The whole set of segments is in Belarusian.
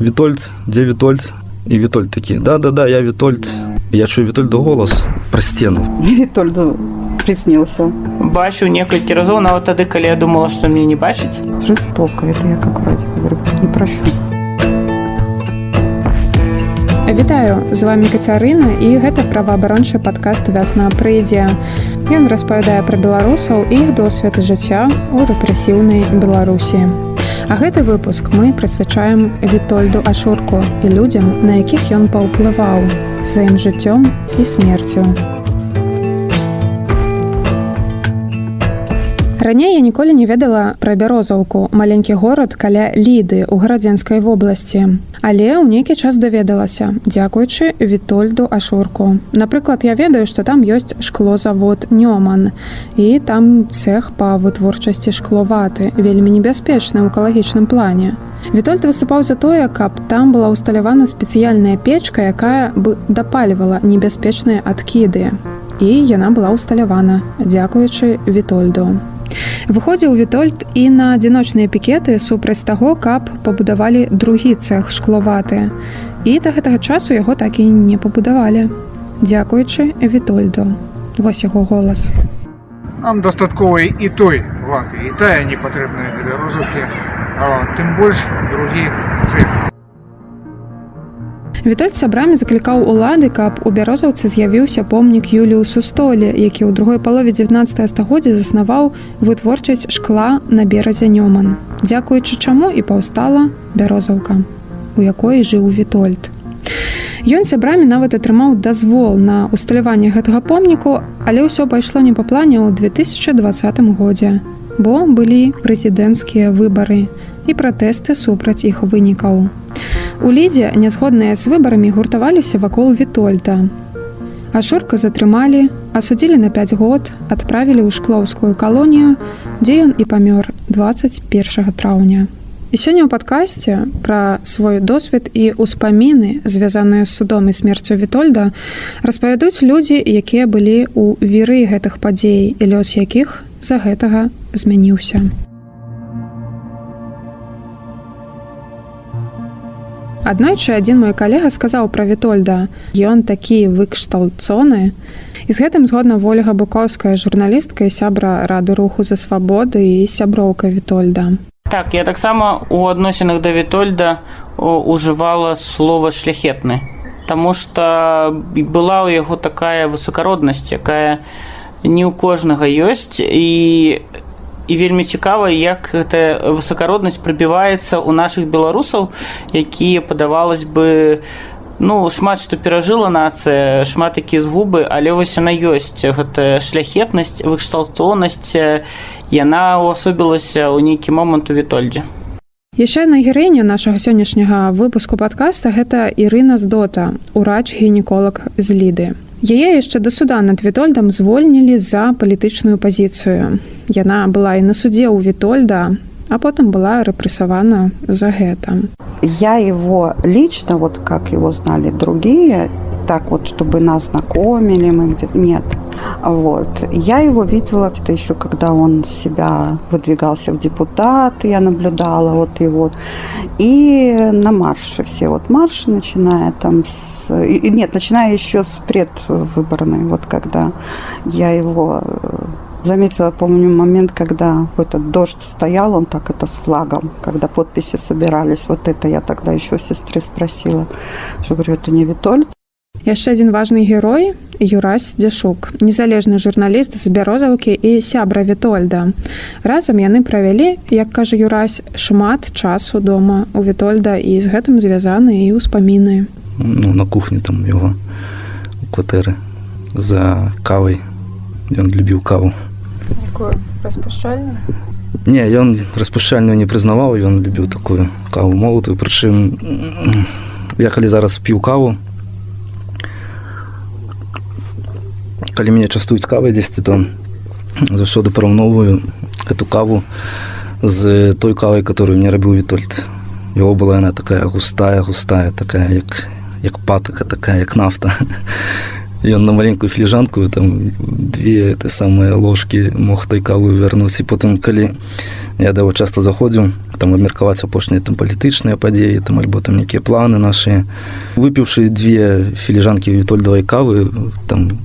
Вітольд, дзе Вітольд і Вітольд такі да да да я Вітольд я чую Вітольду голас пра сцену Вітольд приснился. Бачу некалькі разоў нават тады калі я думала што мне не бачыць Жестоко, это я как врач говорю, не прощу. Вітаю з вами Кацярына і гэта праваабарончы падкаст вясна прыйдзе. Ён распавядае пра беларусаў і іх досвед жыцця ў рэпрэсіўнай Беларусі. А гэты выпуск мы прысвячаем Вітольду Ашурку і людзям, на якіх ён паўплываў сваім жыццём і смерцю. Раней я ніколі не ведала пра бярозаўку, маленькі горад каля ліды ў гарадзенскай вобласці. Але ў нейкі час даведалася, дзякуючы Вітольду Ашурку. Напрыклад, я ведаю, што там ёсць шклозавод Нёман і там цех па вытворчасці шкловаты, вельмі небяспечны ў экалагічным плане. Вітольд выступаў за тое, каб там была ўсталявана спецыяльная печка, якая бы дапальвала небяспечныя адкіды. І яна была ўсталявана, дзякуючы Вітольду. Выходзіў Вітольд і на адзіночныя пікеты супраць таго, каб пабудавалі другі цех шкловаты. І да гэтага часу яго так і не пабудавалі. Дзякуючы Вітольду. Вось яго голас. Нам дастаткова і той ваты, і тая не патрэбная для розыўкі, тым больш другі цех. Вітольд сябрамі заклікаў улады, каб у бярозаўцы з'явіўся помнік Юліусу столі, які ў другой палове 19 стагоддзя заснаваў вытворчасць шкла на беразе Нёман. Дзякуючы чаму і паўстала бярозаўка, у якой жыў Вітольд. Ён сябрамі нават атрымаў дазвол на усталяванне гэтага помніку, але ўсё пайшло не па плане ў 2020 годзе, бо былі прэзідэнцкія выбары і пратэсты супраць іх вынікаў. У лідзе нязгодныя з выбарамі гуртаваліся вакол Вітольда. Ашурка затрымалі, асудзілі на 5 год, адправілі ў шклоўскую калонію, дзе ён і памёр 21 траўня. І сёння ў падкасці пра свой досвед і ўспаміны, звязаныя з судом і смерцю Вітольда, распавядуць людзі, якія былі ў віры гэтых падзей і лёс якіх з-за гэтага змяніўся. Аднойчы адзін мой калега сказаў пра Вітольда: Ён такі выкшталцоны. І з гэтым згодна Вольга Букоўская журналістка і сябра рады руху за свабоды і сяброўка Вітольда. Так я таксама у адносінах да Вітольда ужывала слова шляхетны. Таму што была ў яго такая высокароднасць, якая не ў кожнага ёсць і і вельмі цікава як гэта высокароднасць прабіваецца ў нашых беларусаў якія падавалось бы ну шмат што перажыла нацыя шмат якія згубы але вось яна ёсць гэта шляхетнасць выкшталтонасць яна увасобілася ў нейкі момант у вітольдзе. Яшчэ на герэня нашага сённяшняга выпуску падкаста гэта Ірына здота урач гінеколог з ліды Яе яшчэ да суда над Вітольдам звольнілі за палітычную пазіцыю. Яна была і на судзе ў Вітольда, а потым была рэпрэсавана за гэта. Я его лично, вот как его знали другие, так вот, чтобы нас знакомили, мы где-то нет. Вот. Я его видела это еще, когда он себя выдвигался в депутаты, я наблюдала вот его. И на марше все. Вот марши, начиная там с... Нет, начиная еще с предвыборной, вот когда я его заметила, помню, момент, когда в этот дождь стоял, он так это с флагом, когда подписи собирались, вот это я тогда еще у сестры спросила, что говорю, это не Витольд, яшчэ адзін важны герой юрась дзяшук незалежны журналіст з бярозаўкі і сябра вітольда. Разам яны правялі як кажа юрась шмат часу дома у вітольда і з гэтым звязаны і ўспаміны. Ну, на кухні там его кватэры за кавай. Ён любіў каву. Не ён распушчальную не прызнаваў ён любіў такую каву молотую прычым я калі зараз піў каву калі мяне частуюць кавай дзесьці то заўсёды параўноўваю эту каву з той кавай которую мне рабіў вітольд. Его была яна такая густая густая такая як як патака такая як нафта. Ён на маленькую філіжанку там две ты самыя ложкі мог той каву вярнуць. І потым калі я да яго часта заходзіў там абмеркаваць апошнія там палітычныя падзеі там альбо там нейкія планы нашы. Выпіўшы две філіжанкі вітольдавай кавы там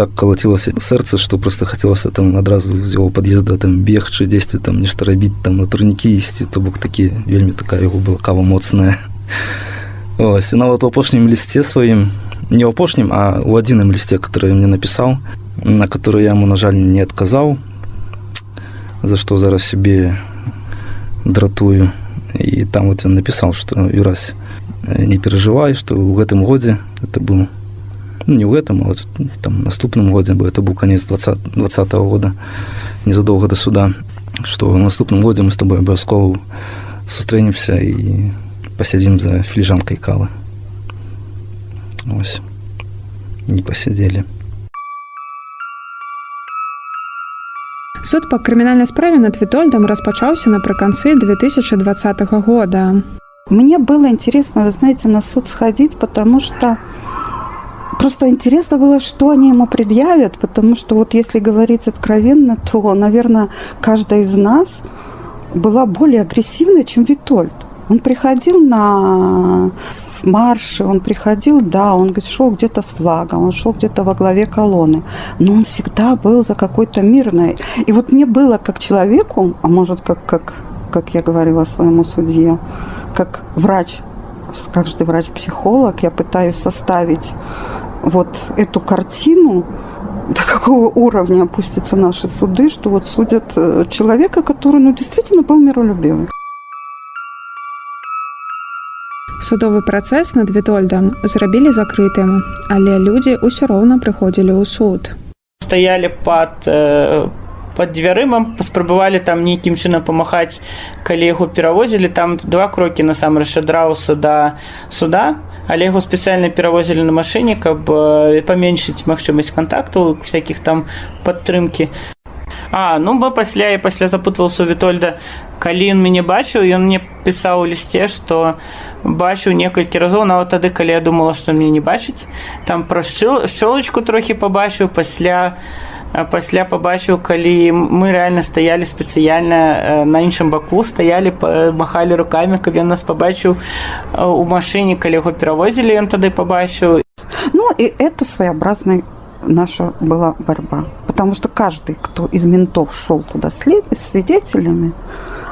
так калацілася сэрца што просто хацелася там адразу з яго пад'езда там бегчы дзесьці там нешта рабіць там на турнікі ісці то бок такі вельмі такая яго была кава моцная. Ось і нават у апошнім лісце сваім не ў апошнім а у адзіным лісце который мне напісаў на который я яму на жаль не адказаў за што зараз сябе дратую. І там вот ён напісаў што юрась не перажывай што ў гэтым годзе это быў ну, не ў гэтым а вот, там наступным годзе бо это быў канец 20 20 -го года. Незадоўга да суда што ў наступным годзе мы з тобой абавязкова сустрэнемся і пасядзім за філіжанкай кавы ось. Не пасядзелі Суд па крымінальнай справе над Вітольдам распачаўся напрыканцы 2020 года. Мне было интересно, знаете, на суд сходить, потому что просто интересно было, что они ему предъявят, потому что вот если говорить откровенно, то, наверное, каждая из нас была более агрессивной, чем Витольд. Он приходил на марше, он приходил, да, он шел где-то с флагом, он шел где-то во главе колонны, но он всегда был за какой-то мирной. И вот мне было как человеку, а может, как, как, как я говорила своему судье, как врач, каждый врач-психолог, я пытаюсь составить вот эту картину, до какого уровня опустятся наши суды, что вот судят э, человека, который ну, действительно был миролюбивый. Судовы працэс над Вітольдам зрабілі закрытым, але людзі ўсё роўна прыходзілі ў суд. Стаялі пад э, под дзвярыма паспрабавалі там нейкім чынам памахаць калі яго перавозілі там два крокі насамрэч адраўся да суда але яго спецыяльна перавозілі на машыне каб э, паменшыць магчымасць кантакту всякихх там падтрымкі. А ну бы пасля і пасля запутвался у вітольда калі ён мяне бачыў ён мне пісаў у лісце што бачыў некалькі разоў нават тады калі я думала што мне не бачыць. Там пра шчолачку трохі пабачыў пасля пасля пабачыў калі мы рэальна стаялі спецыяльна на іншым баку стаялі махалі руками каб ён нас пабачыў у машыне калі яго перавозілі ён тады пабачыў Ну и это своеобразная наша была борьба. Потому что каждый, кто из ментов шел туда след, свидетелями,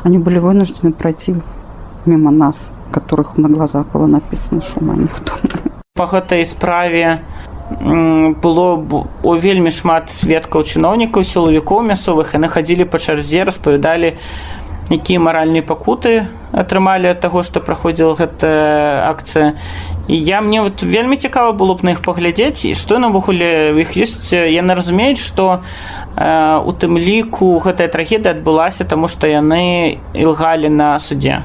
они были вынуждены пройти мимо нас, которых на глазах было написано, что мы никто. По гэтай справе было у вельмі шмат сведкаў чыноўнікаў сілавікоў мясцовых яны хадзілі па чарзе распавядалі якія маральныя пакуты атрымалі ад таго што праходзіла гэта акцыя. І я мне вот вельмі цікава было б на іх паглядзець і што навогуле іх ёсць. Яны разумеюць што у тым ліку гэтая трагедыя адбылася таму што яны ілгалі на суддзе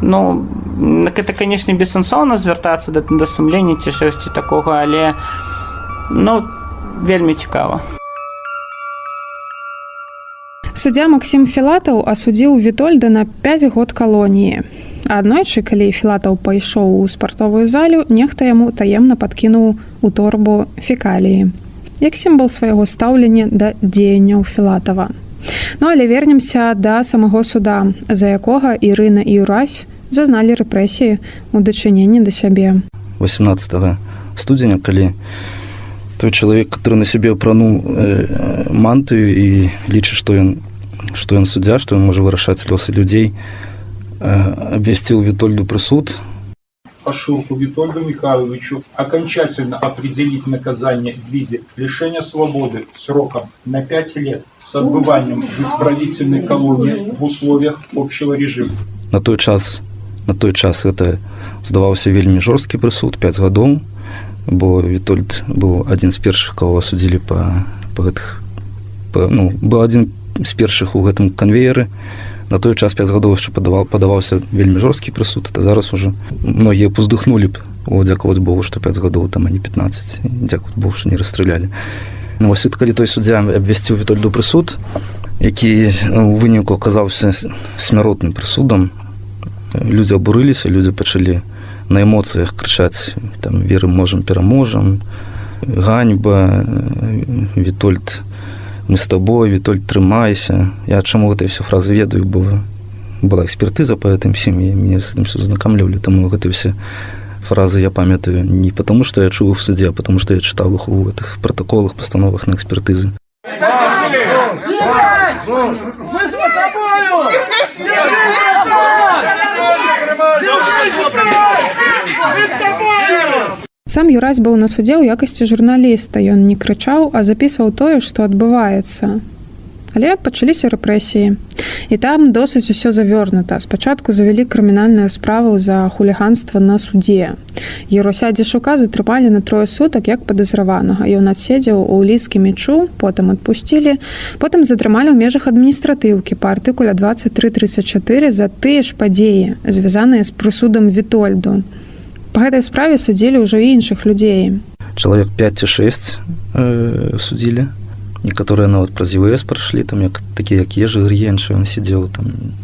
ну это канешне бессэнсоўна звяртацца да, да сумлення ці штосьці такога але ну вельмі цікава Суддзя Максім Філатаў асудзіў Вітольда на 5 год калоніі. Аднойчы, калі Філатаў пайшоў у спартовую залю, нехта яму таемна падкінуў у торбу фекаліі. Як сімвал свайго стаўлення да дзеянняў Філатава. Ну але вернемся да самого суда, за якога Ірына і Юрась зазналі рэпрэсіі у дачыненні да сябе. 18 студзеня, калі той чалавек, который на сябе апрануў э, мантыю і лічыць, што ён што ён суддзя што ён можа вырашаць лёсы людзей абвясціў вітольду прысуд Пашурку Витольду Михайловичу окончательно определить наказание в виде лишения свободы сроком на 5 лет с отбыванием в исправительной колонии в условиях общего режима. На той час на той час это здаваўся вельмі жорсткі прысуд 5 гадоў, бо Вітольд быў адзін з першых, кого асудзілі па, па гэтых па, ну, быў адзін з першых у гэтым канвееры. На той час 5 гадоў яшчэ падаваў падаваўся вельмі жорсткі прысуд это зараз уже многія пуздухнулі б о дзякаваць Богу што 5 гадоў там а не 15 дзякуй Бог што не расстралялі. Ну, вось калі той суддзя абвясціў вітольду прысуд які у выніку аказаўся смяротным прысудам людзі абурыліся людзі пачалі на эмоцыях крычаць там веры можам пераможам ганьба вітольд мы с тобой вітоль трымайся я чаму гэтай все фразы ведаю бо была экспертыза по гэтым сем'і мне с этим все знакамлівалі таму гэты все фразы я памятаю не потому что я чуў в суде а потому что я чытаў іх у гэтых протоколах пастановах на экспертызы Сам Юрась быў на судзе ў якасці журналіста. Ён не крычаў, а запісваў тое, што адбываецца. Але пачаліся рэпрэсіі. І там досыць усё завёрнута. Спачатку завялі крымінальную справу за хуліганства на судзе. Еруся Дзешука затрымалі на трое сутак як падазраванага. Ён адседзеў у ліскі мечу, потым адпусцілі, потым затрымалі ў межах адміністратыўкі па артыкуля 2334 за тыя ж падзеі, звязаныя з прысудам Вітольду. Па гэтай справе судзілі ўжо іншых людзей. чалавек 5 ці 6 э, судзілі некаторыя нават праз ВС прайшлі там як такі як ежы грыенчы ён сидзеў там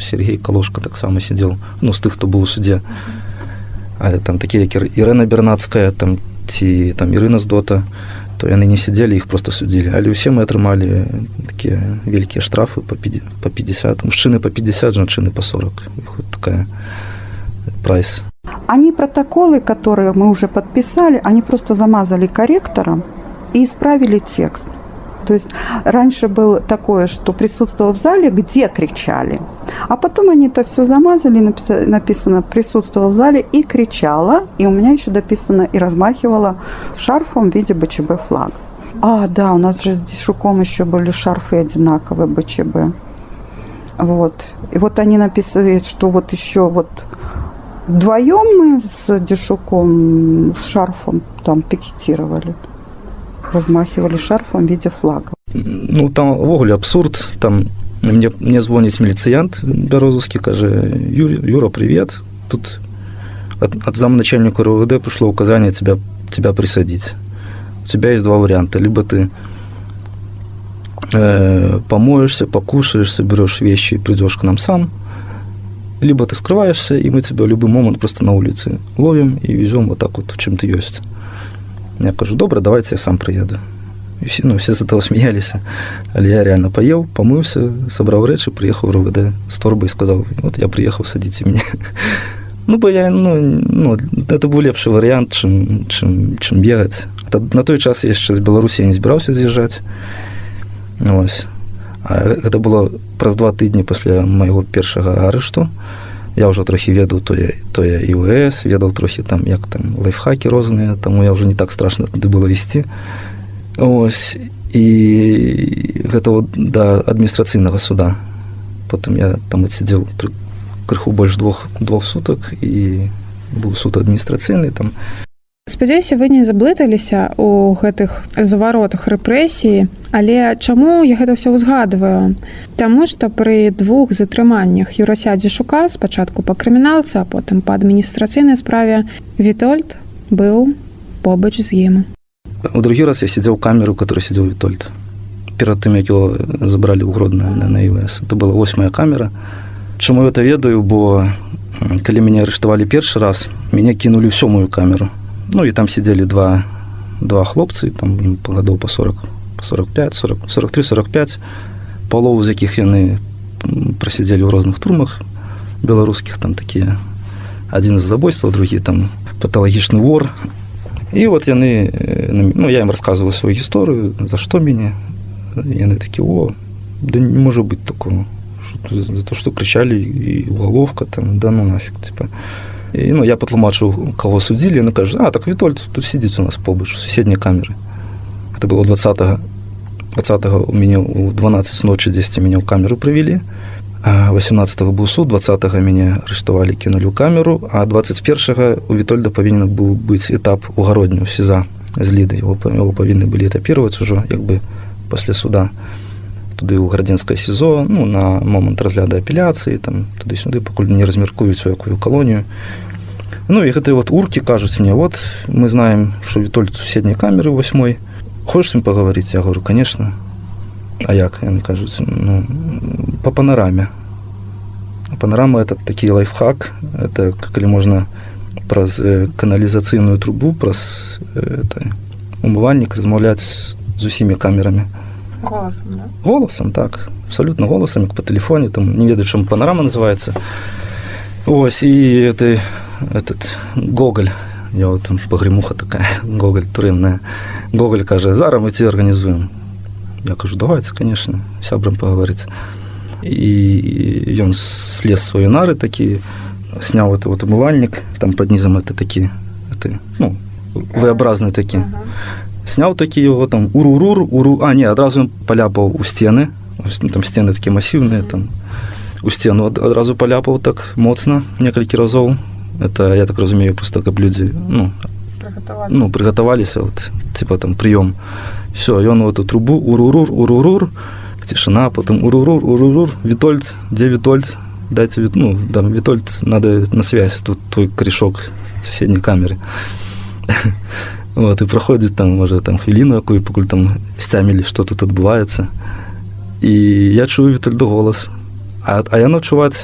Сергей калошка таксама сидзеў ну з тых хто быў у судзе але там такія як Ірына бернацкая там ці там Ірына з дота то яны не сидзелі іх просто судзілі але ўсе мы атрымалі такія вялікія штрафы по 50 по 50 мужчыны по 50 жанчыны по 40 вот такая прайс. Они протоколы, которые мы уже подписали, они просто замазали корректором и исправили текст. То есть раньше было такое, что присутствовал в зале, где кричали. А потом они это все замазали, написано, написано присутствовал в зале и кричала. И у меня еще дописано и размахивала шарфом в виде БЧБ флага. А, да, у нас же с Дишуком еще были шарфы одинаковые БЧБ. Вот. И вот они написали, что вот еще вот вдвоем мы с Дишуком, с шарфом там пикетировали размахивали шарфом в виде флага. Ну там увогуле абсурд там мне мне звоніць міліцыянт бярозускі кажа Юра привет тут от, от замначальника РУВД пришло указание тебя тебя присадить у тебя есть два варианта либо ты э, помоешься покушаешь соберешь вещи и придешь к нам сам либо ты скрываешься и мы тебя в любой момент просто на улице ловим и везем вот так вот чем ты есть Я кажу, добре, давайте я сам приеду. І всі, ну, всі з того сміялися. Але я реально поїв, помився, собрав речі, приїхав в РОВД з торби і сказав, от я приїхав, садіть мене. Ну, бо я, ну, ну, це був лепший варіант, чим, чим, чим бігати. На той час я ще з Білорусі не збирався з'їжджати. Ось. А це було праз два тижні після моєго першого арешту я ўжо трохі ведаў тое тое іВС ведаў трохі там як там лайфхакі розныя таму я ўжо не так страшна туды было ісці ось і гэта вот да адміністрацыйнага суда. Потым я там адсядзеў крыху больш двух двух сутак і быў суд адміністрацыйны там спадзяюся вы не заблыталіся у гэтых заваротах рэпрэсіі але чаму я гэта ўсё ўзгадываю Таму што пры двух затрыманнях юрасядзе шука спачатку па крыміналца потым па адміністрацыйнай справе вітольд быў побач з ім. У другі раз я сидзеў камеру который сидзеў вітольд. Перад тым як его забралі ў гродную на наВС это была восьмая камера. Чаму это ведаю? Бо калі мяне арыштавалі першы раз мяне кінулі ўсё мою камеру Ну і там сидзелі два два хлопцы там ім па гадоў па 40 по 45 40 43 45 палову з якіх яны прасядзелі ў розных турмах беларускіх там такія адзін з забойстваў другі там паталагічны вор. І вот яны ну я ім расказваю сваю гісторыю за што мяне яны такі о да не можа быць такого. За то что крычалі і уголовка там да ну нафиг типа І, ну, я патлумачыў кого судзілі на кажа а так вітольд тут сидзіць у нас побач суседняй камеры это было 20 20 у мяне у 12 ночы 10 мяне ў камеру прывілі 18 быў суд 20 мяне арыштавалі кінулі ў камеру а 21 у вітольда павінен быў быць этап угародню сеза з ліды его павінны былі этапировать ужо як бы пасля суда туды ў градзенскае сезо ну на момант разгляда апеляцыі там туды-сюды пакуль не размяркуюць у якую калонію. Ну і гэтай вот уркі кажуць мне вот мы знаем что вітольд суседняй камеры восьмой. Хочешь им паговорить я говорю конечно а як? Яны кажуць ну по панараме Панорама – это такие лайфхак. Это коли можна праз э, каналізацыйную трубу, праз э, это, умывальнік размаўляць з усімі камерамі. Голасам, да? Голосом, так. Абсолютно голосом, як по телефоне, там, не ведаю, чому панорама називається. Ось, і это, этот Гоголь, я вот там погремуха така, Гоголь туринная. Гоголь каже, зараз ми ці організуємо. Я кажу, давайте, звісно, сябрам поговорити. І ён слез свої нари такі, сняв это вот умывальник, там под низом это такие, это, ну, V-образные такие. Сняв такі його там урурур, уру. А, ні, одразу він поляпав у. Ось, ну, там стіни такі масивні, там у стіну од- одразу поляпав так моцно, кілька разів. Это, я так розумію, просто как люди, ну, Приготувалися. ну, приготовалися, вот, типа там прием. Все, и он в эту трубу, урурур, урурур, тишина, потом урурур, урурур, Витольд, где Витольд? Дайте, Вит- ну, да, Витольд, надо на связь, тут твой корешок соседней камеры. Вот, и проходит там, може, там хвилину яку, поки там стямили, що тут відбувається. І я чую Вітальдо голос. А, а я ночувати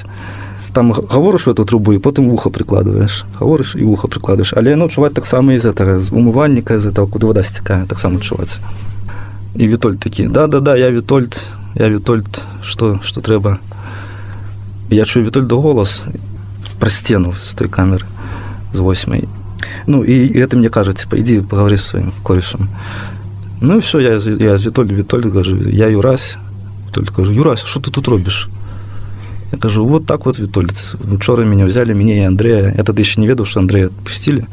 там говориш в эту трубу, і потім вухо прикладуєш. Говориш і вухо прикладуєш. Але я ночувати так само із этого, з умивальника, з этого, куди вода стікає, так само чувається. І Вітольд такий, да-да-да, я Вітольд, я Вітольд, що, що треба. І я чую Вітольдо голос про стіну з тої камери, з восьмої. Ну, и, и это мне кажется, типа, иди поговори с своим корешем. Ну и все, я, я з Вітольд, Вітольд кажу, я Юрась. Вітольд кажу, Юрась, що ти тут робиш? Я кажу, вот так вот, Витольд. Вчора меня взяли, меня и Андрея. Я тогда еще не ведал, что Андрея отпустили.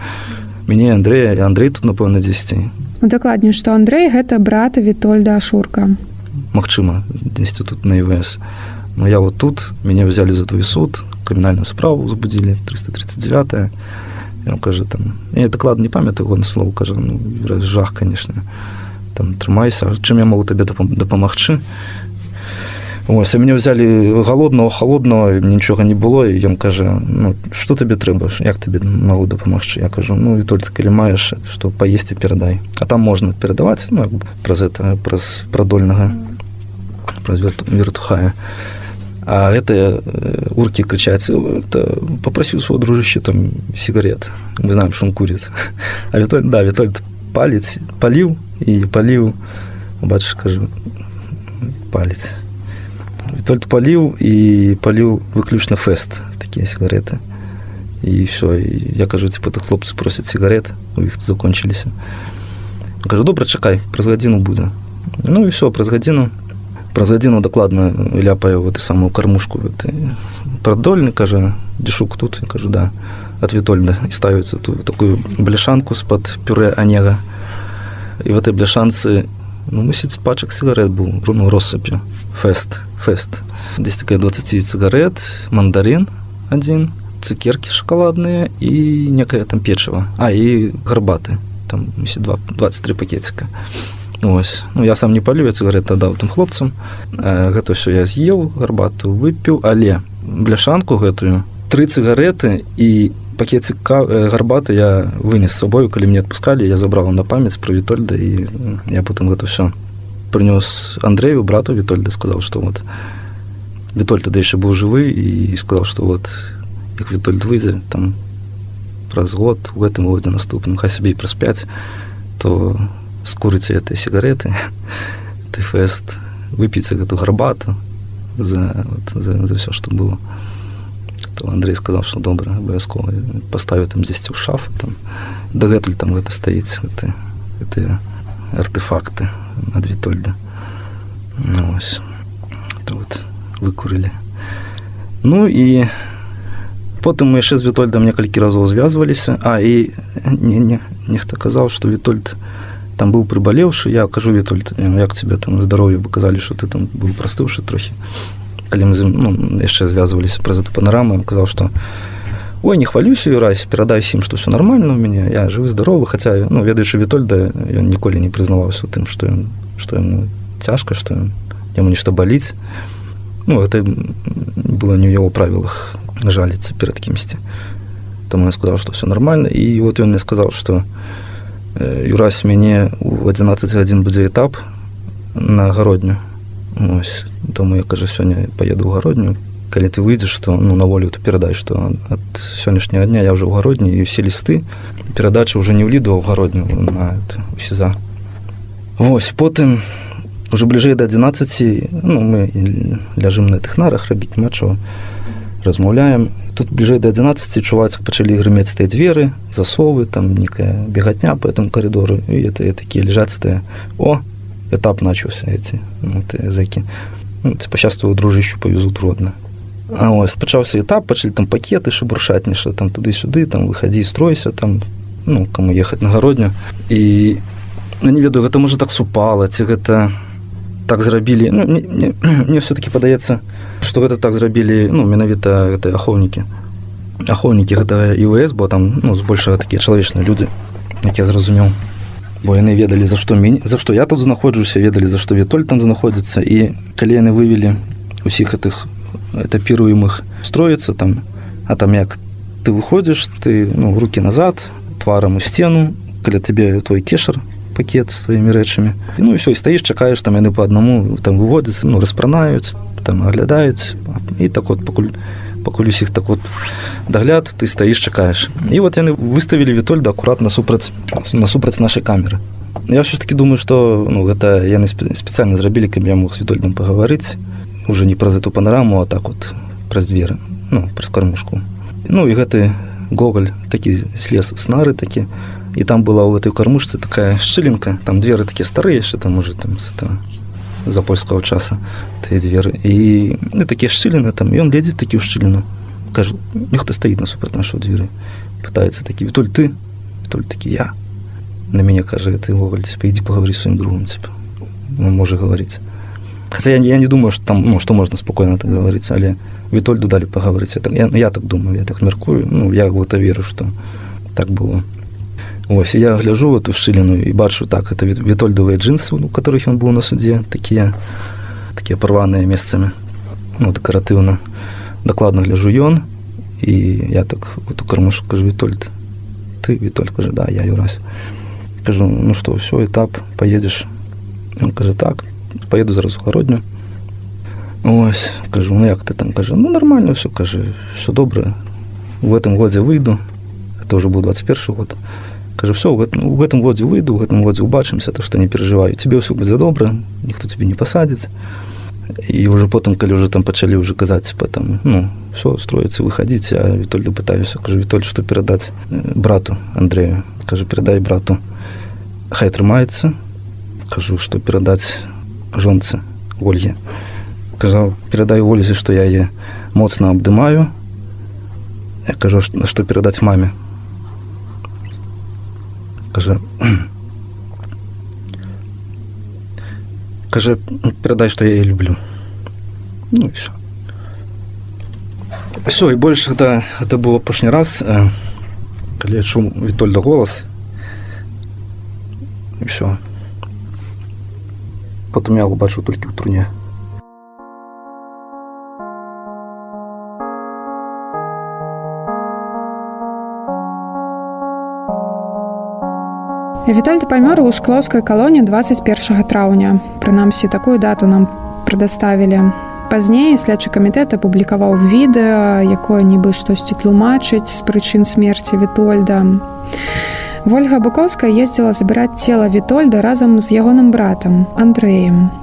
Меня и Андрея, и Андрей тут, напевно, 10. Удакладню, што Андрэй гэта брат Вітольда Ашурка. Максима, 10 тут на ИВС. Но я вот тут, меня взяли за твой суд, криминальную справу возбудили, 339 И он каже, там, я доклад не пам'ятаю його на слово, каже, ну, жах, конечно. Там, тримайся, чим я тобі допом- допомогти? Ось, і мене взяли голодного, холодного, і нічого не було, і він каже, ну, що тобі треба, як тобі можу допомогти? Я кажу, ну, Вітольд, коли маєш, що поїсти, передай. А там можна передавати, ну, про це, про продольного, про вертухая. А это э, урки кричат, это попросил своего дружища там сигарет. Мы знаем, что он курит. А Витольд, да, Витольд палец, полил и полил, батюшка, скажу, палец. Витольд полил и полил выключно фест, такие сигареты. И все, и я кажу, типа, то хлопцы просят сигарет, у них закончились. Я кажу, добре, чекай, праз гадзіну буде. Ну і все, праз гадзіну праз гадзіну дакладна ляпаю в эту самую кормушку. Гэты продольны кажа дзішук тут кажу да от вітольда і ставіцца ту такую бляшанку з-пад пюре анега і в этой бляшанцы ну мусіць пачак сигарет быў ну, россыпі фест фест. Здесь такая 20 цыгарет мандарин один цукерки шоколадные і некае там печыва а і гарбаты там мусіць два 23 пакетика Ось. Ну, я сам не палю, я цыгареты даў тым хлопцам. Гэта ўсё я з'еў, гарбату выпіў, але бляшанку гэтую, тры цыгареты і э, гарбаты я вынес сабою, калі мне адпускалі, я забраў на памяць пра Вітольда і я потым гэта ўсё прынёс Андрею, брату Вітольда, сказаў, што вот Вітольд тады яшчэ быў жывы і сказаў, што вот як Вітольд выйдзе там праз год у гэтым годзе наступным, хай сабе і праз 5, то скурыце этой сигареты, ты фест, выпіце гэту гарбату за, вот, за, за все, что было. То Андрей сказал, что добра, абавязкова поставіў там дзесьці ў шафу там дагэтуль там гэта стаіць гэты, гэтыя артефакты ад Вітольда. Ну, ось. То вот выкурылі. Ну і потым мы яшчэ з Вітольдам некалькі разоў звязваліся, а і не, не, нехта казаў, што Вітольд там быў прыбалеўшы я кажу Вітольд «Э, як тебе там здароўе бо казалі што ты там быў прастыўшы трохі калі мы ну, яшчэ звязваліся праз эту панораму казаў што ой не хвалюся юрась перадай ім што все нормально у мяне я жывы здаровы хаця ну ведаючы Вітольда ён ніколі не прызнаваўся тым што ён што яму цяжка што ён яму нешта баліць ну это было не ў яго правілах жаліцца перад кімсьці таму я сказаў што все нормально. І вот ён мне сказаў што Э, Юрась мяне у 11 гадзін будзе этап на гародню. Ось, тому я кажу сёння паеду ў гародню. Калі ты выйдзеш то ну на волю ты перадай што ад сённяшняга дня я ўжо ў гародні і ўсе лісты перадачы ўжо не ўліду ў гародню на у сеза Вось потым уже бліжэй да 11 ну, мы ляжым на тых нарах рабіць мачо размаўляем. Тут бліжэй да 11 чуваць пачалі грымець тыя дзверы засовы там некая бегатня по этому коридору і это такія лежаць тыя о этап начаўся эти ну, языкі ну, пачастую дружыщу павезут родна А ось пачаўся этап пачалі там пакеты шабуршаць нешта там туды-сюды там выхадзі стройся там ну кому ехаць на гародню. І ну, не ведаю гэта можа так супала ці гэта так зрабілі ну, мне, мне, мне все-таки падаецца что гэта так зрабілі ну менавіта гэта ахоўнікі ахоўнікі гэта іс бо там ну збольшага такія чалавечныя людзі як я зразумеў бо яны ведалі за што мяне за што я тут знаходжуся ведалі за што вітоль там знаходзіцца і калі яны вывелі усіх гэтых этапіруемых строіцца там а там як ты выходзіш ты ну руки назад тварам у сцену каля табе твой кешар пакет з тваімі рэчамі ну і все і стаіш чакаеш там яны по аднаму там выводзяцца ну распранаюць там аглядаюць і так вот пакуль пакуль усіх так вот дагляд ты стаіш чакаеш і вот яны выставілі вітольда акуратна супраць насупраць нашай камеры я все ж таки думаю что ну гэта яны спецыяльна зрабілі каб я мог з вітольдам пагаварыць уже не праз эту панораму а так вот праз дзверы ну праз кармушку ну і гэты гоголь такі слез снары такі і там была ў этой кармушцы такая шчылінка там дзверы такія старыя яшчэ там уже там з этого за польскага часа. Тыя дзверы і ну, такія шчыліны там. Ён ледзець такі ў шчыліну кажу нехто стаіць насупраць нашу дзверы пытаецца такі вітоль ты толь такі я на мяне кажа ты гоголь спаідзі пагаварыць сваім другом ціп ну, можа гаварыць Хотя я, я не думаю что там ну, что можно спокойно так говорить але вітольду далі пагаварыць я, я, я так думаю я так мяркую ну я вот веру что так было Ось я гляжу в эту шчыліну і бачу так это вітольдавыя джинсы у которых ён быў на суддзе такія такія парваныя месцамі ну, дэкаратыўна дакладна гляжу ён і я так вот у кармушу кажу вітольд ты вітоль кажа да я юрась кажу ну что ўсё этап поедзеш он кажа так поеду зараз гародню ось кажу ну як ты там? Кажа ну нормально все кажы все добра в этом годзе выйду это уже быў 21 год кажу все в этом годзе выйду в этом годзе убачымся то что не переживаю. Тебе ўсё будзе добра ніхто тебе не пасадзіць і уже потым калі уже там пачалі уже казаць потом ну все строіцца выходить а вітольду пытаюся кажу вітоль что перадаць брату андрею? Кажу перадай брату хай трымаецца кажу что перадаць жонцы ольге? Казаў перадай ользе что я е моцна абдымаю я кажу что перадаць маме Каже, каже, передай, что я люблю. Ну. Все, и больше это, это было апошні раз, э, когда я чув Витольда голос. И все. Потом я его бачу только в труне. Вітальда памёр у шклоўскай калоне 21 траўня. Прынамсі такую дату нам прадаставілі. Пазней следчы камітэт апублікаваў відэа, якое нібы штосьці тлумачыць з прычын смерці Вітольда. Вольга Букоўская ездзіла забіраць цела Вітольда разам з ягоным братам Андрэем.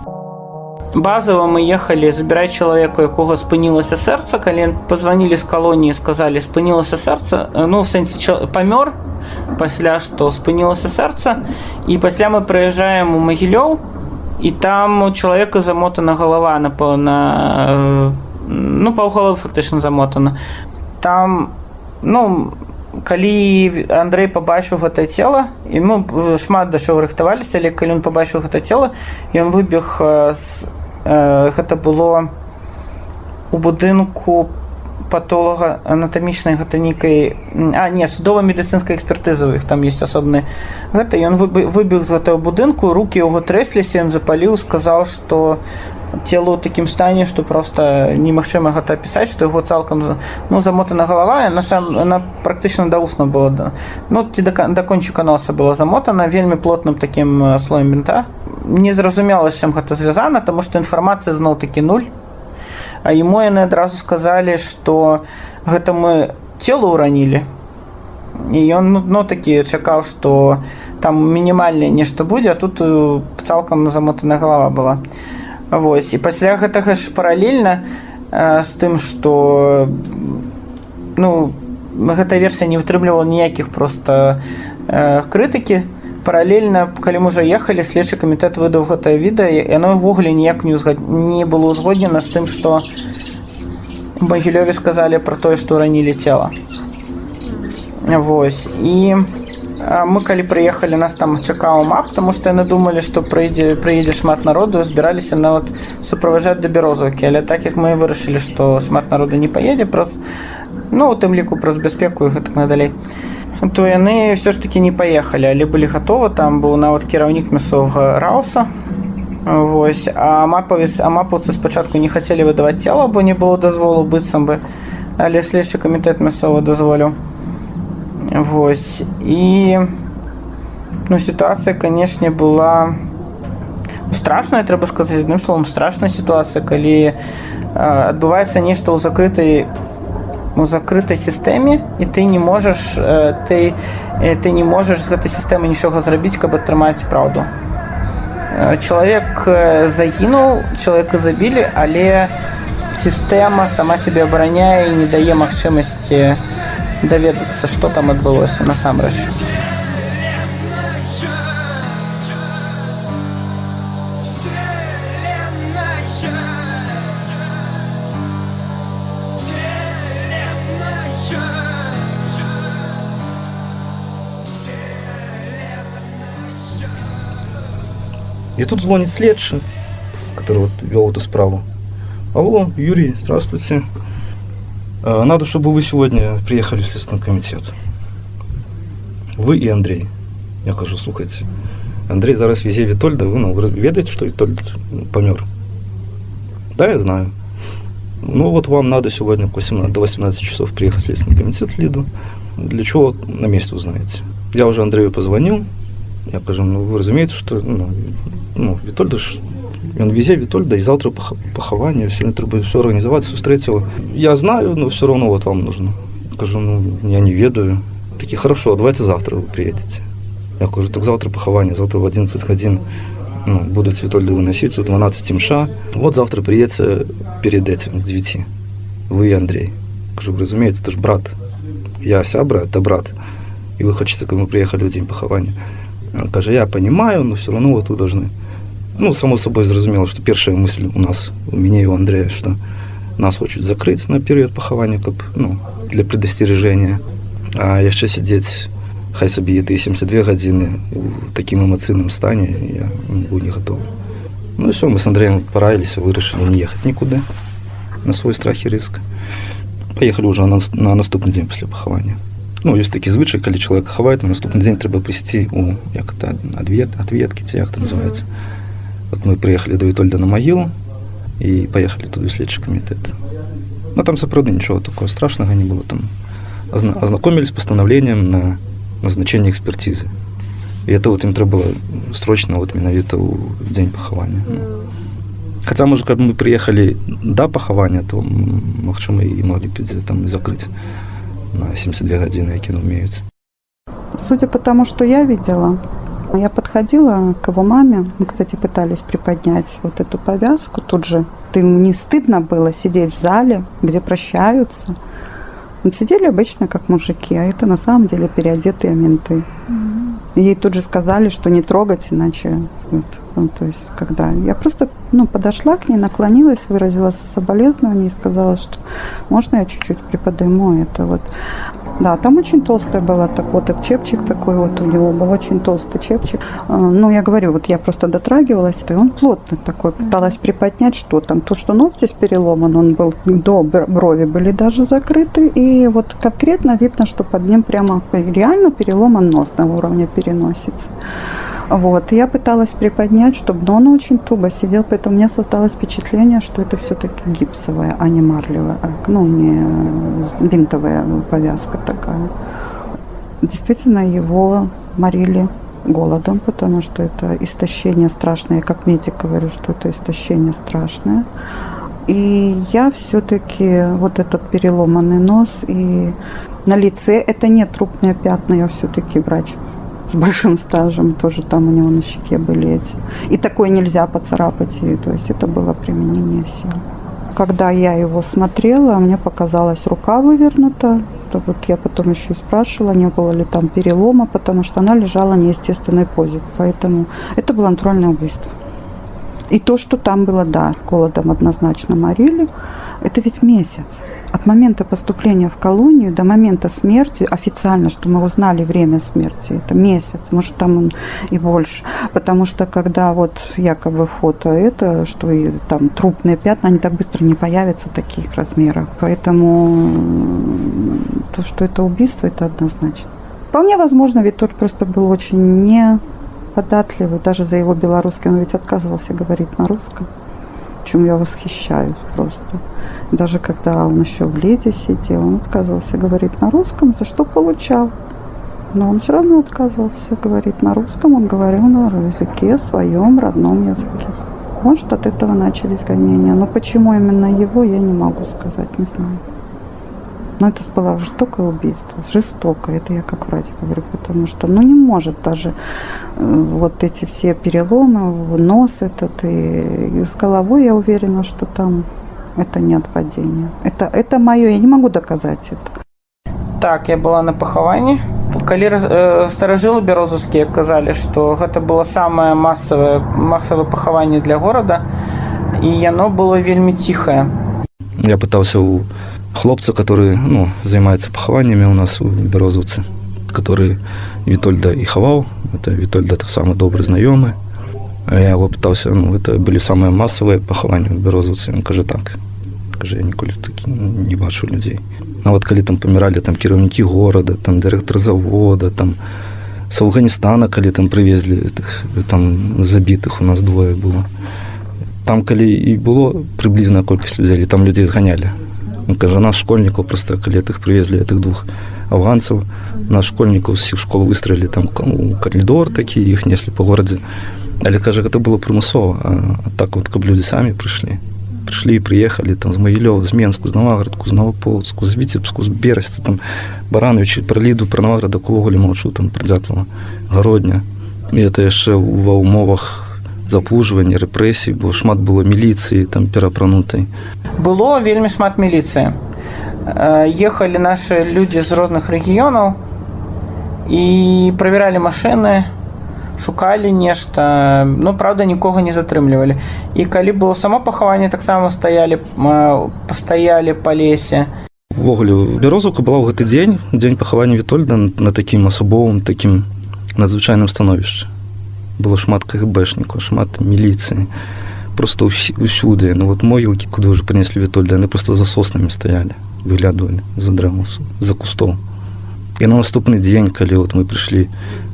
Базово мы ехалі забіраць чалавеку, якога спынілася сэрца, калі пазванілі з калоніі, сказалі спынілася сэрца, ну сэнсе памёр, пасля што спынілася сэрца і пасля мы прыязджаем у магілёў і там у чалавека замотана галава напэўна э, ну паўгаловы фактычна замотана. Там ну калі Андрей пабачыў гэта цела і мы шмат да чаго рыхтаваліся але калі ён пабачыў гэта цела ён выбег з э, гэта было у будынку по патолага анатамічнай гэта нейкай а не судова медыцынскай экспертызы у іх там есть асобны гэта ён выбег з гэтага будынку руки яго трэсліся ён запаліў сказаў что телу ў такім стане что просто немагчыма гэта пісаць что яго цалкам ну замотана галава на сам она практычна даўсна была да. Ну ці да, да кончыка носа была замотана вельмі плотным таким слоем бінта незразумела чым гэта звязана тому что інфармацыя зноў такі нуль А ему яны адразу сказалі, што гэта мы цело ўранілі. І ён ну, ну такі чакаў, што там мінімальнае нешта будзе, а тут э, цалкам замотаная галава была. Вось і пасля гэтага ж паралельна э, з тым, што ну, гэта версія не вытрымлівала ніякіх просто э, крытыкі, паралельна калі мы уже ехалі следчы камітэт выдаў гэтае відэа яно ўвогуле ніяк не ўзгад... не было ўзгоднена з тым што багілёве сказалі пра тое што ранілі цела. Вось. І мы калі прыехалі нас там чакаў мап тому што яны думалі што прыйдзе прыедзе шмат народу збіраліся нават суправажаць да бярозаўкі. Але так як мы вырашылі што шмат народу не паедзе праз ну у тым ліку праз бяспеку гэтак надалей. то яны ўсё ж таки не паехалі але былі гатовы там быў нават кіраўнік мясцовага рауса. Вось. А мапавіс а мапаўцы спачатку не хацелі выдаваць цела бо не было дазволу быццам бы. Але следчы камітэт мясцовы дазволіў Вось. І ну, сітуацыя, канешне, была страшная, трэба сказаць адным словом страшная сітуацыя, калі адбываецца нешта ў закрытай у закрытай сістэме і ты не можаш ты, ты не можаш з гэтай сістэмы нічога зрабіць, каб атрымаць праўду. Чалавек загінуў, чалавека забілі, але сістэма сама сябе абараняе і не дае магчымасці даведацца што там адбылося насамрэч И тут звонит следший, который вот вел эту справу. Алло, Юрий, здравствуйте. Э, надо, чтобы вы сегодня приехали в Следственный комитет. Вы и Андрей. Я кажу, слухайте. Андрей зараз везе Витольда, вы, ну, ведаете, что Витольд помер? Да, я знаю. Ну вот вам надо сегодня к 18, до 18 часов приехать в Следственный комитет Лиду. Для чего на месте узнаете. Я уже Андрею позвонил. Я кажу, ну вы разумеете, что ну, ну, Витольда Ён везе Вітольда і заўтра пахаванне сёння трэба ўсё арганізаваць сустрэціла я знаю но все равно вот вам нужно. Кажу ну я не ведаю. Такі хорошо давайте завтра вы приедете я кажу так завтра пахаванне завтра в 11 гадзін ну, будуць Вітольды выносіць у 12 мша вот завтра приедце перед этим к 9 вы Андрей. Кажу разумеется ты ж брат я сябра это брат. И вы хочется кому приехали в день пахавання кажа я понимаю но все равно вот вы должны ну само собой зразумела что першая мысль у нас у мяне у андрея что нас хочуць закрыць на перыяд пахавання каб ну для предастережения а яшчэ сядзець хай сабе ты 72 гадзіны у такім эмацыйным стане я быў не готов. Ну все мы с андреем параіліся вырашылі не ехаць нікуды на свой страх і рыск поехали уже на, на наступны дзень пасля пахавання ну ёсць такі звычай калі чалавек хаваюць на наступны дзень трэба прыйсці у як то адвет ответкі ці як называется Вот мы приехали до Витольда на могилу и поехали туда в следчий комитет. Но там сапраўды ничего такого страшного не было. Там ознакомились с постановлением на назначение экспертизы. И это вот им треба было срочно вот менавіта ў дзень пахавання. Хаця можа каб мы приехали до пахавання, то магчыма і могли б там закрыть на 72 гадзіны, якія умеюць. Судя по тому, что я видела, я подходила к его маме, мы, кстати, пытались приподнять вот эту повязку тут же. Им не стыдно было сидеть в зале, где прощаются. Вот сидели обычно как мужики, а это на самом деле переодетые менты. Ей тут же сказали, что не трогать, иначе вот, ну, то есть когда я просто ну, подошла к ней, наклонилась, выразила соболезнование и сказала, что можно я чуть-чуть приподниму это вот. Да, там очень толстая была, так вот, чепчик такой вот у него был, очень толстый чепчик. А, ну, я говорю, вот я просто дотрагивалась, и он плотный такой, пыталась приподнять, что там. То, что нос здесь переломан, он был до брови были даже закрыты, и вот конкретно видно, что под ним прямо реально переломан нос на уровне переносицы. Вот. Я пыталась приподнять, чтобы, но он очень туго сидел, поэтому у меня создалось впечатление, что это все-таки гипсовая, а не марлевая, а, ну, не бинтовая повязка такая. Действительно, его морили голодом, потому что это истощение страшное. Как медик говорю, что это истощение страшное. И я все-таки вот этот переломанный нос и на лице это не трупные пятна, я все-таки врач с большим стажем, тоже там у него на щеке были эти. И такое нельзя поцарапать, и, то есть это было применение сил. Когда я его смотрела, мне показалось рука вывернута, то вот я потом еще и спрашивала, не было ли там перелома, потому что она лежала в неестественной позе. Поэтому это было натуральное убийство. И то, что там было, да, голодом однозначно морили, это ведь месяц. От момента поступления в колонию до момента смерти, официально, что мы узнали время смерти, это месяц, может там и больше. Потому что когда вот якобы фото это, что и там трупные пятна, они так быстро не появятся таких размеров. Поэтому то, что это убийство, это однозначно. Вполне возможно, ведь тот просто был очень не податливый, даже за его белорусский. Он ведь отказывался говорить на русском, чем я восхищаюсь просто. Даже когда он еще в леди сидел, он отказывался говорить на русском, за что получал. Но он все равно отказывался говорить на русском, он говорил на языке, своем родном языке. Может, от этого начались гонения. Но почему именно его, я не могу сказать, не знаю. Но это было жестокое убийство, жестокое, это я как врач говорю, потому что, ну, не может даже э, вот эти все переломы, нос этот, и, и с головой я уверена, что там это не от падения. Это, это мое, я не могу доказать это. Так, я была на пахаванні. Калі э, старажылы бярозаўскія казалі, што гэта было самае масавае масавае пахаванне для горада і яно было вельмі ціхае. Я пытался у хлопца, который ну, занимается похованиями у нас у Берозовцы, который Витольда и ховал. Это Витольда так самый добрый знакомый. Я его пытался, ну, это были самые массовые похования в Берозовцы. Он каже так. Каже, я ніколи такі не бачу людей. А вот коли там помирали там кіраўнікі города, там директор завода, там с Афганистана, коли там привезли этих, там забитых у нас двое было. Там, коли і було приблизна колькість людей, там людей зганяли. Он каже, нас школьников просто, коли тих привезли, этих двух афганцев, нас школьников з школ выстроили там коридор такий, їх несли по городі. Але каже, це було примусово, а, так от, каб люди самі прийшли. Пришли и приехали там, с Могилева, с Менску, с Новоградку, с Новополоцку, с Витебску, с Берестя, там, Барановича, про Ліду, про Новограда, Ковоголі, Молчу, там, Придятлова, Городня. І це ще в умовах запужвання, репресій, бо шмат було міліції там перапранутої. Было вельмі шмат міліцыі. Ехалі нашы людзі з розных рэгіёнаў і правяралі машыны, шукалі нешта ну правда нікога не затрымлівалі і калі было само пахаванне таксама стаялі пастаялі па лесе увогуле бярозука была ў гэты дзень дзень пахавання вітольда на такім асабовым такім надзвычайным становішчы было шмат кгбэшнікаў шмат міліцыі просто ўсюды ну вот могілкі куды уже прынеслі вітольда яны просто за соснамі стаялі выглядывалі за дрэвусу за кустоў і на наступны дзень калі вот мы прыйшлі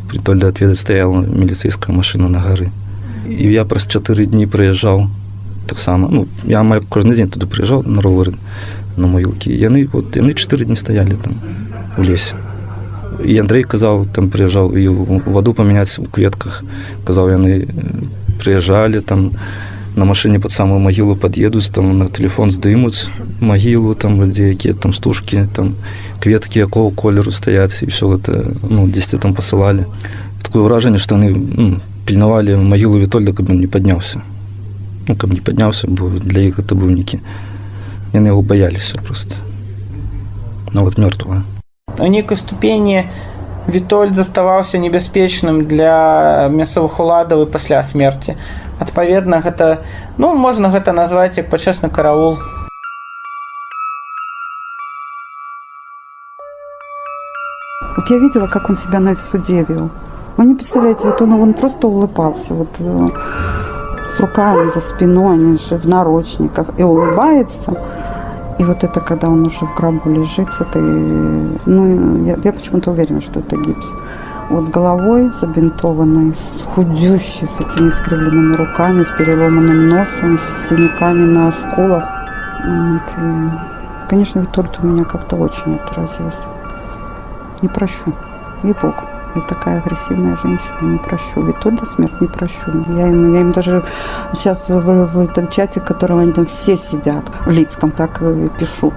притольда отведаць стаяла міліцейская машина на гары і я праз чатыры дні прыязджаў таксама ну я амаль кожны дзень туды прыязджаў на ровары на могілкі яны вот яны чатыры дні стаялі там у лесе і Андрей казаў там прыязджаў і ваду памяняць у кветках. Казаў яны прыязджалі там на машыне под самую магілу пад'едуць там на телефон здымуць магілу там людзей якія там стужкі там кветкі якого колеру стаяць і все гэта ну дзесьці там пасылалі такое ўражанне што яны ну, пільнавалі магілу вітольда каб он не падняўся ну каб не падняўся бо для іх гэта быў некі яны яго баяліся просто. Нават мёртвая у нейкай ступені Вітольд заставаўся небяспечным для мясцовых уладаў і пасля смерці адпаведна гэта ну можна гэта назваць як пачэсны караул Вот я видела, как он себя на суде вел. Вы не представляете, вот он, он просто улыбался, вот э, с руками за спиной, они же в наручниках, и улыбается. И вот это, когда он уже в гробу лежит, это, ну, я, я почему-то уверена, что это гипс. Вот головой забинтованной, с худющей, с этими искривленными руками, с переломанным носом, с синяками на скулах. Вот. И, конечно, Витольд у меня как-то очень отразился. Не прощу. И Бог. Я такая агрессивная женщина, не прощу. Витольда смерть не прощу. Я им, я им даже сейчас в, в этом чате, в котором они там все сидят, в Лицком, так и пишу.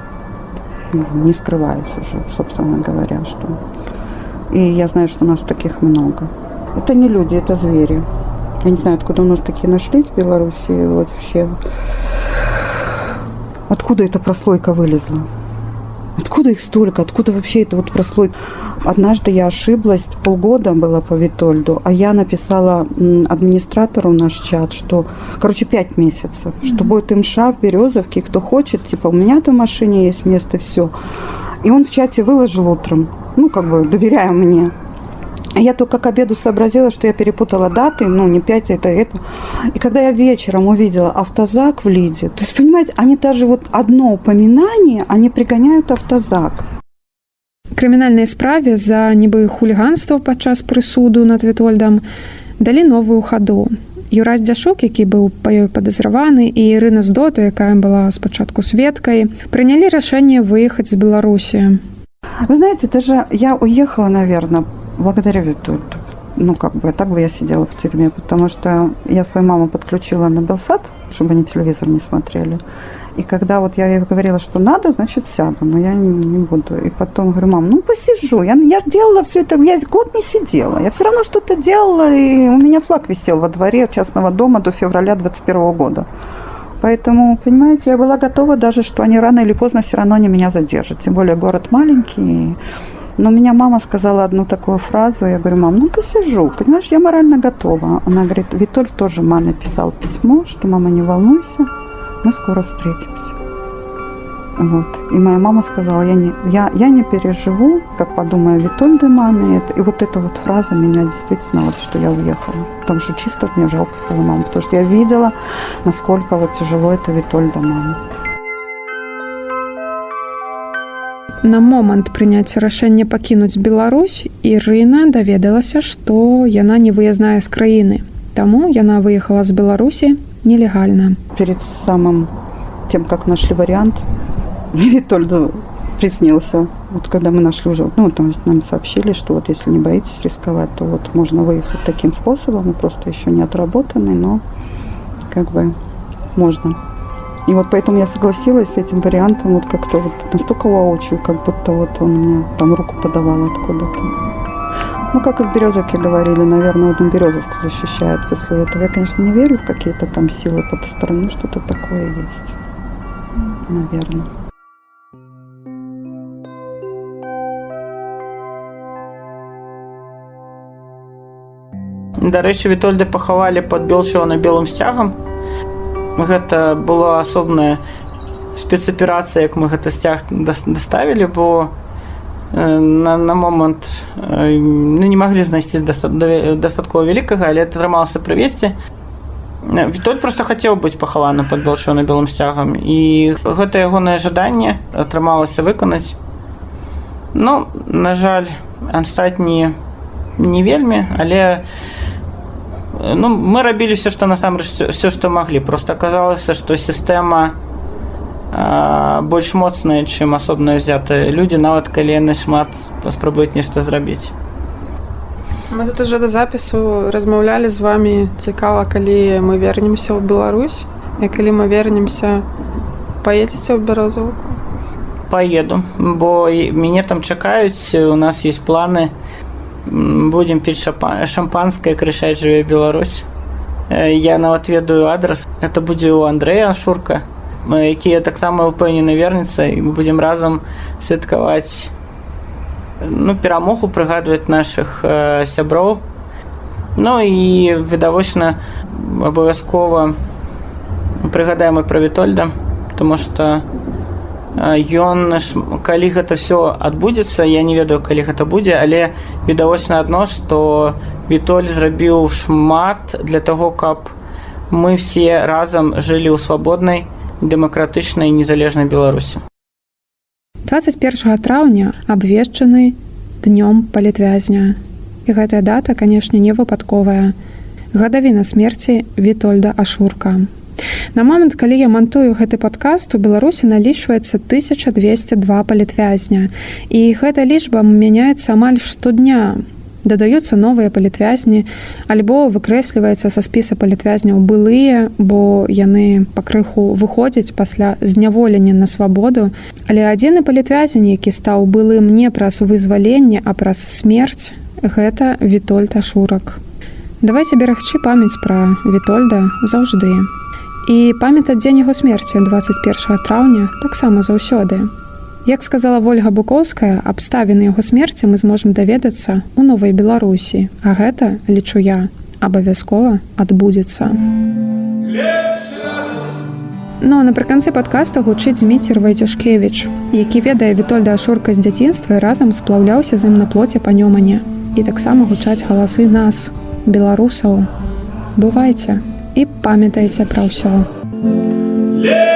Не скрываюсь уже, собственно говоря, что... И я знаю, что у нас таких много. Это не люди, это звери. Я не знаю, откуда у нас такие нашлись в Беларуси. Вот вообще. Откуда эта прослойка вылезла? Откуда их столько? Откуда вообще это вот прослойка? Однажды я ошиблась, полгода было по Витольду, а я написала администратору наш чат, что, короче, пять месяцев, mm-hmm. что будет МША в Березовке, кто хочет, типа, у меня там в машине есть место, все. И он в чате выложил утром, ну, как бы, доверяя мне. Я только к обеду сообразила, что я перепутала даты, ну, не 5, это это. И когда я вечером увидела автозак в Лиде, то есть, понимаете, они даже вот одно упоминание, они пригоняют автозак. крымінальнай справе за нібы хуліганства падчас прысуду над вітольдам далі новую хаду юраз дзяшук які быў па ёй падазраваны і ірына здота якая была спачатку сведкай прынялі рашэнне выехаць з беларусі вы знаете даже я уехала наверное благодаря Витольду. Ну, как бы, так бы я сидела в тюрьме, потому что я свою маму подключила на Белсад, чтобы они телевизор не смотрели. И когда вот я ей говорила, что надо, значит, сяду, но я не, не буду. И потом говорю, мам, ну посижу. Я, я делала все это, я год не сидела. Я все равно что-то делала, и у меня флаг висел во дворе частного дома до февраля 21 года. Поэтому, понимаете, я была готова даже, что они рано или поздно все равно не меня задержат. Тем более город маленький, но меня мама сказала одну такую фразу. Я говорю, мам, ну посижу. Понимаешь, я морально готова. Она говорит, Витоль тоже маме писал письмо, что мама, не волнуйся, мы скоро встретимся. Вот. И моя мама сказала, я не, я, я не переживу, как подумаю Витольде маме. И вот эта вот фраза меня действительно, вот, что я уехала. Потому что чисто мне жалко стало маму. Потому что я видела, насколько вот тяжело это Витольда маме. На момант прыняцця рашэння пакінуць Беларусь Ірына даведалася, што яна не выязная з краіны. Таму яна выехала з Беларусі нелегальна. Перед самым тем, как нашли вариант, мне Витольд приснился. Вот когда мы нашли уже, ну, там нам сообщили, что вот если не боитесь рисковать, то вот можно выехать таким способом, мы просто еще не отработанный, но как бы можно. И вот поэтому я согласилась с этим вариантом, вот как-то вот настолько воочию, как будто вот он мне там руку подавал откуда-то. Ну, как и в Березовке говорили, наверное, одну Березовку защищают после этого. Я, конечно, не верю в какие-то там силы потусторонние, но что-то такое есть. Наверное. Дарэчы, Вітольда пахавалі пад Белчава на белым сцягам гэта была асобная спецаперацыя як мы гэта сцяг даставілі бо на, на момант ну, не маглі знайсці дастаткова вялікага але атрымалася прывесці. Вітоль просто хацеў быць пахаваны пад балшо на белым сцягам і гэта ягонае жаданне атрымалася выканаць. Ну на жаль астатні не вельмі але ну, мы рабілі все што насамрэч все што маглі просто аказалася што сістэма больш моцная чым асобна ўзятыя людзі нават калі яны шмат спрабуюць нешта зрабіць мы тут уже да запісу размаўлялі з вами цікава калі мы вернемся ў Беларусь. І калі мы вернемся паедзеце ў бярозаўку поеду. Бо мяне там чакаюць у нас есть планы на будем піць шампанское крышаць жыве Беларусь. Я нават ведаю адрас это будзе у Андрэя шурка якія таксама упэўнены верніца і мы будзем разам святкаваць ну перамогу прыгадваць наших э, сяброў Ну і відавочна абавязкова прыгадаем і пра вітольда тому что ён калі гэта все адбудзецца я не ведаю калі гэта будзе але відавочна адно что вітоль зрабіў шмат для того каб мы все разам жылі ў свабоднай дэмакратычнай незалежнай беларусі. 21 траўня абвешчаны днём палітвязня. І гэтая дата канешне не выпадковая. Гадавіна смерці вітольда ашурка На момант, калі я мантую гэты падкаст у Беларусі налічваецца 1202 палітвязня. І гэта лічба мяняецца амаль штодня. дадаюцца новыя палітвязні альбо выкрэсліваецца са спіса палітвязняў былыя бо яны пакрыху выходзяць пасля зняволення на свабоду але адзіны палітвязень які стаў былым не праз вызваленне а праз смерць гэта вітольта шурак давайте берагчы памяць пра вітольда заўжды і памятаць дзень яго смерці 21 траўня таксама заўсёды Як сказала Вольга Букоўская, абставіны яго смерці мы зможам даведацца ў новай Беларусі, а гэта, лічу я, абавязкова адбудзецца. Ну напрыканцы падкаста гучыць Зміцер Вайцюшкевіч, які ведае Вітольда Ашурка з дзяцінства і разам сплаўляўся з ім на плоце па нёмане. І таксама гучаць галасы нас, беларусаў. Бывайце і памятайце пра ўсё. Yeah!